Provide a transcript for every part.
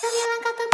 それは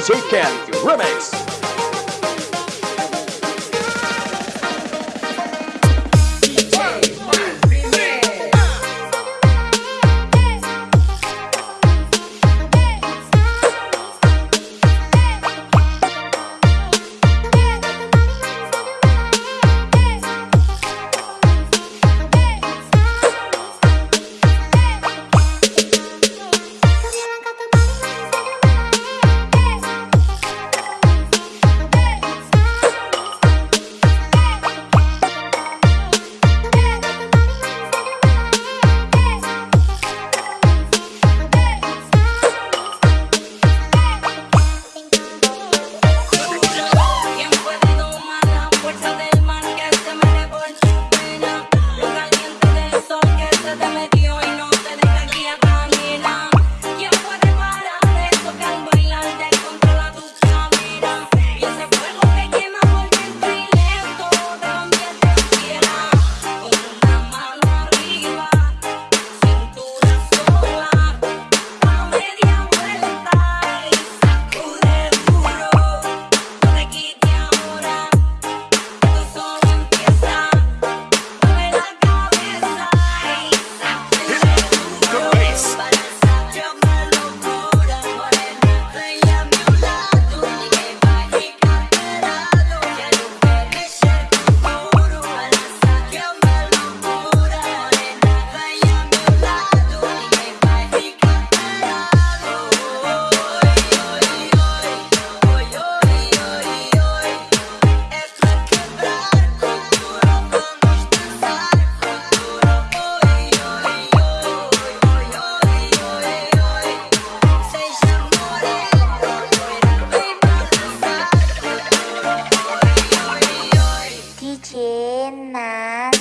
Music and Remix. 艰难